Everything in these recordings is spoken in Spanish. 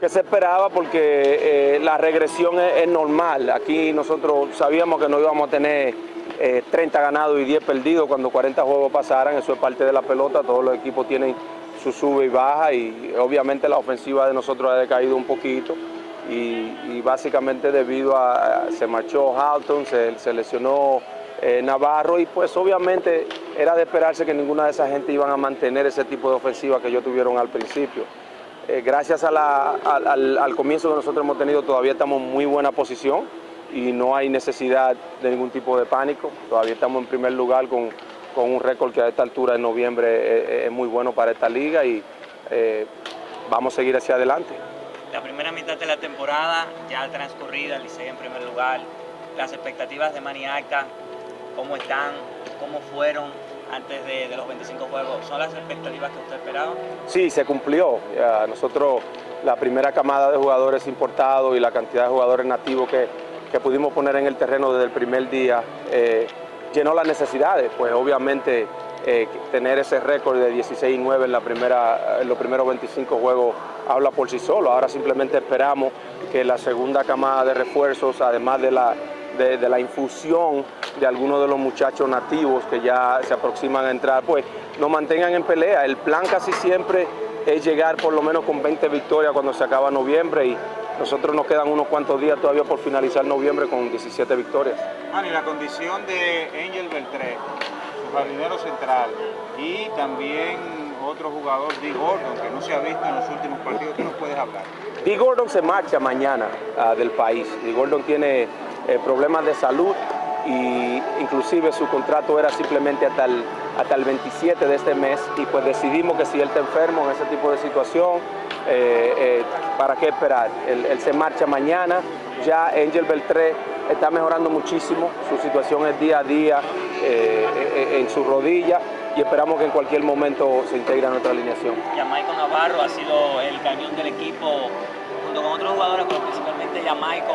que se esperaba porque la regresión es, normal. Aquí nosotros sabíamos que no íbamos a tener 30 ganados y 10 perdidos cuando 40 juegos pasaran, eso es parte de la pelota, todos los equipos tienen su sube y baja y obviamente la ofensiva de nosotros ha decaído un poquito y, básicamente debido a, se marchó Halton, se, lesionó eh, Navarro y pues obviamente era de esperarse que ninguna de esa gente iban a mantener ese tipo de ofensiva que ellos tuvieron al principio. Eh, gracias al, al, comienzo que nosotros hemos tenido todavía estamos en muy buena posición y no hay necesidad de ningún tipo de pánico, todavía estamos en primer lugar con con un récord que a esta altura en noviembre es, muy bueno para esta liga y eh, vamos a seguir hacia adelante. La primera mitad de la temporada ya transcurrida, Licey en primer lugar, las expectativas de Maniaca, cómo están, cómo fueron antes de, los 25 juegos, ¿son las expectativas que usted esperaba? Sí, se cumplió. nosotros, la primera camada de jugadores importados y la cantidad de jugadores nativos que, que pudimos poner en el terreno desde el primer día, eh, llenó las necesidades, pues obviamente eh, tener ese récord de 16 y 9 en, la primera, los primeros 25 juegos habla por sí solo. Ahora simplemente esperamos que la segunda camada de refuerzos, además de la, de, la infusión de algunos de los muchachos nativos que ya se aproximan a entrar, pues nos mantengan en pelea. El plan casi siempre es llegar por lo menos con 20 victorias cuando se acaba noviembre y nosotros nos quedan unos cuantos días todavía por finalizar noviembre con 17 victorias. y la condición de Angel Beltré, su jardinero central, y también otro jugador, Dee Gordon, que no se ha visto en los últimos partidos, ¿qué nos puedes hablar? Dee Gordon se marcha mañana ah, del país. Dee Gordon tiene eh, problemas de salud y inclusive su contrato era simplemente hasta el, hasta el 27 de este mes y pues decidimos que si él está enfermo en ese tipo de situación, eh, eh, ¿para qué esperar? Él, se marcha mañana, ya Angel Beltré está mejorando muchísimo, su situación es día a día eh, en su rodilla y esperamos que en cualquier momento se integre a nuestra alineación. Yamaico Navarro ha sido el cañón del equipo junto con otros jugadores, pero principalmente Yamaico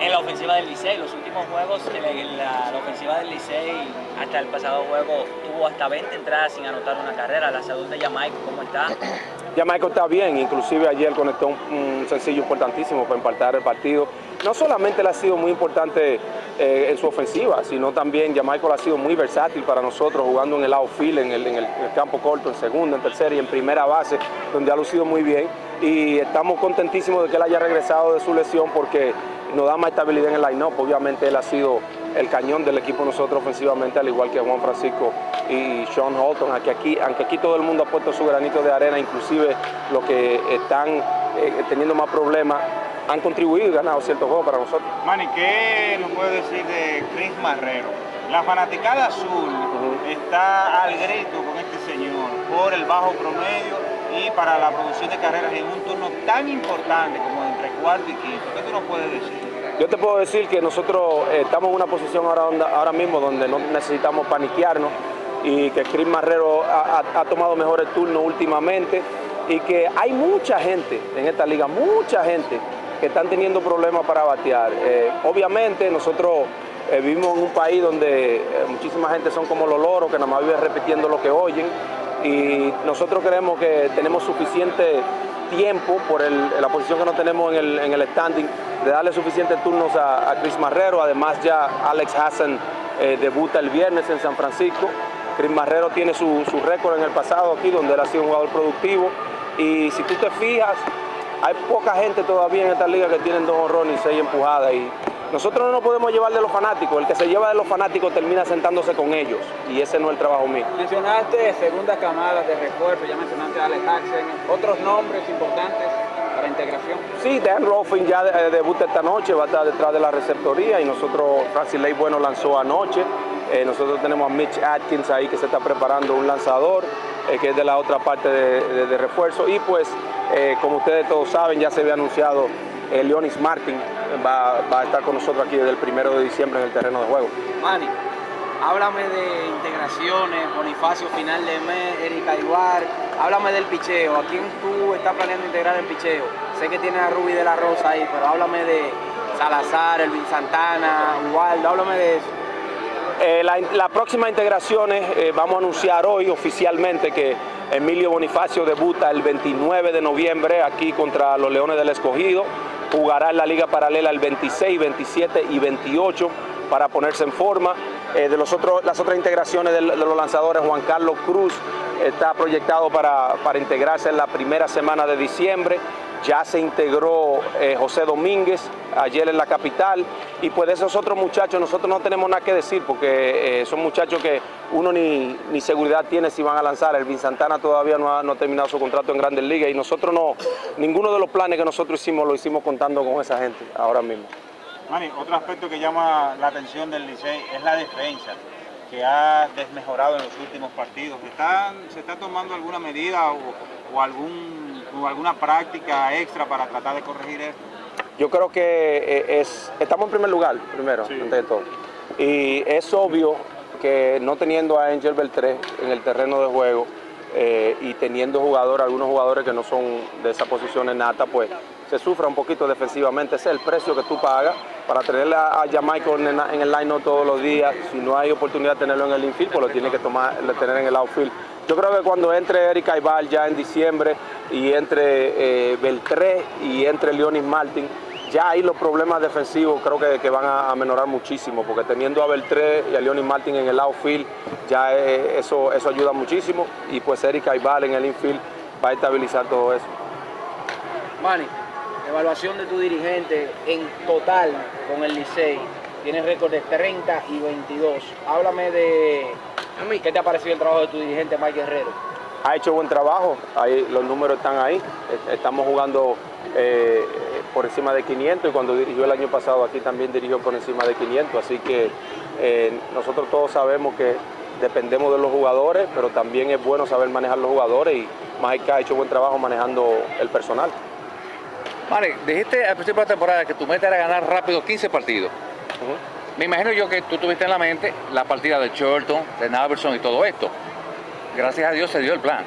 en la ofensiva del Licey. Los últimos juegos, la, la, ofensiva del Licey, hasta el pasado juego, tuvo hasta 20 entradas sin anotar una carrera. La salud de Jamaica, ¿cómo está? Jamaica está bien, inclusive ayer conectó un, sencillo importantísimo para empatar el partido. No solamente le ha sido muy importante eh, en su ofensiva, sino también Jamaica ha sido muy versátil para nosotros, jugando en el outfield, en el, en el, campo corto, en segunda, en tercera y en primera base, donde ha lucido muy bien. Y estamos contentísimos de que él haya regresado de su lesión porque nos da más estabilidad en el line-up. Obviamente él ha sido el cañón del equipo nosotros ofensivamente, al igual que Juan Francisco y Sean Holton, aunque aquí, aunque aquí todo el mundo ha puesto su granito de arena, inclusive los que están eh, teniendo más problemas, han contribuido y ganado ciertos juegos para nosotros. Manny, ¿qué nos puede decir de Chris Marrero? La fanaticada azul está al grito con este señor por el bajo promedio y para la producción de carreras en un turno tan importante como entre cuarto y quinto. ¿Qué tú nos puedes decir? Yo te puedo decir que nosotros eh, estamos en una posición ahora, ahora mismo donde no necesitamos paniquearnos y que Chris Marrero ha, tomado mejor el turno últimamente y que hay mucha gente en esta liga, mucha gente que están teniendo problemas para batear. Eh, obviamente nosotros eh, vivimos en un país donde muchísima gente son como los loros que nada más viven repitiendo lo que oyen y nosotros creemos que tenemos suficiente tiempo por la posición que no tenemos en el, standing de darle suficientes turnos a, Chris Marrero, además ya Alex Hassan debuta el viernes en San Francisco Chris Marrero tiene su, récord en el pasado aquí, donde él ha sido un jugador productivo. Y si tú te fijas, hay poca gente todavía en esta liga que tienen dos honrones y seis empujadas. Y nosotros no nos podemos llevar de los fanáticos. El que se lleva de los fanáticos termina sentándose con ellos. Y ese no es el trabajo mío. Mencionaste segunda camada de refuerzo, ya mencionaste a Alex Jackson. ¿Otros nombres importantes para integración? Sí, Dan Ruffin ya eh, debuta esta noche, va a estar detrás de la receptoría. Y nosotros, Francis Ley Bueno lanzó anoche. Eh, nosotros tenemos a Mitch Atkins ahí que se está preparando un lanzador, eh, que es de la otra parte de, refuerzo. Y pues, eh, como ustedes todos saben, ya se había anunciado Leonis Martin, va, a estar con nosotros aquí desde el primero de diciembre en el terreno de juego. Manny, háblame de integraciones, Bonifacio final de mes, Erika Iguar, háblame del picheo, ¿a quién tú estás planeando integrar el picheo? Sé que tienes a Ruby de la Rosa ahí, pero háblame de Salazar, Elvin Santana, Waldo, háblame de eso. Eh, la, próxima integración eh, vamos a anunciar hoy oficialmente que Emilio Bonifacio debuta el 29 de noviembre aquí contra los Leones del Escogido. Jugará en la Liga Paralela el 26, 27 y 28 para ponerse en forma. Eh, de las otras integraciones de, los lanzadores, Juan Carlos Cruz está proyectado para integrarse en la primera semana de diciembre. Ya se integró eh, José Domínguez ayer en la capital y pues de esos otros muchachos nosotros no tenemos nada que decir porque eh, son muchachos que uno ni, ni, seguridad tiene si van a lanzar. Elvin Santana todavía no ha, no terminado su contrato en Grandes Ligas y nosotros no, ninguno de los planes que nosotros hicimos lo hicimos contando con esa gente ahora mismo. Manny, otro aspecto que llama la atención del Licey es la defensa que ha desmejorado en los últimos partidos. ¿Están, ¿Se está tomando alguna medida o algún o alguna práctica extra para tratar de corregir esto? Yo creo que eh, es, estamos en primer lugar, primero, sí. antes de todo. Y es obvio que no teniendo a Angel Beltré en el terreno de juego eh, y teniendo jugadores, algunos jugadores que no son de esa posición en nata, pues se sufre un poquito defensivamente. Ese es el precio que tú pagas para tener a, a Jamaica en, el line todos los días. Si no hay oportunidad de tenerlo en el infield, pues lo tienes que tomar, tener en el outfield. Yo creo que cuando entre Eric Aibal ya en diciembre y entre eh, Beltré y entre Leonis Martin, ya ahí los problemas defensivos creo que, que van a, a, muchísimo, porque teniendo a Beltré y a Leonis Martin en el outfield, ya eh, eso, eso ayuda muchísimo, y pues Eric Aibal en el infield va a estabilizar todo eso. Manny, evaluación de tu dirigente en total con el Licey, tienes récord de 30 y 22. Háblame de ¿Qué te ha parecido el trabajo de tu dirigente Mike Guerrero? Ha hecho buen trabajo, ahí, los números están ahí, estamos jugando eh, por encima de 500 y cuando dirigió el año pasado aquí también dirigió por encima de 500, así que eh, nosotros todos sabemos que dependemos de los jugadores, pero también es bueno saber manejar los jugadores y Mike ha hecho buen trabajo manejando el personal. Vale, dijiste al principio de la temporada que tu meta era ganar rápido 15 partidos. Uh -huh. Me imagino yo que tú tuviste en la mente la partida de Chorlton, de Naverson y todo esto. Gracias a Dios se dio el plan.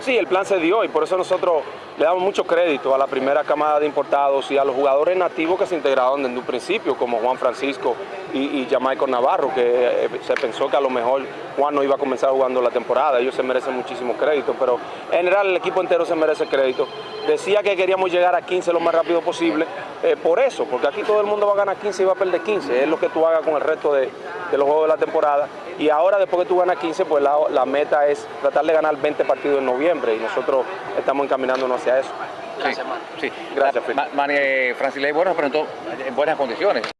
Sí, el plan se dio y por eso nosotros le damos mucho crédito a la primera camada de importados y a los jugadores nativos que se integraron desde un principio, como Juan Francisco y, y Jamaico Navarro, que eh, se pensó que a lo mejor Juan no iba a comenzar jugando la temporada. Ellos se merecen muchísimo crédito, pero en general el equipo entero se merece crédito. Decía que queríamos llegar a 15 lo más rápido posible, eh, por eso, porque aquí todo el mundo va a ganar 15 y va a perder 15. Es lo que tú hagas con el resto de, de los juegos de la temporada. Y ahora, después que tú ganas 15, pues la, la, meta es tratar de ganar 20 partidos en noviembre y nosotros estamos encaminándonos hacia eso. Gracias, sí, sí. Gracias, Ma Manny Francis Ley, bueno, pero en buenas condiciones.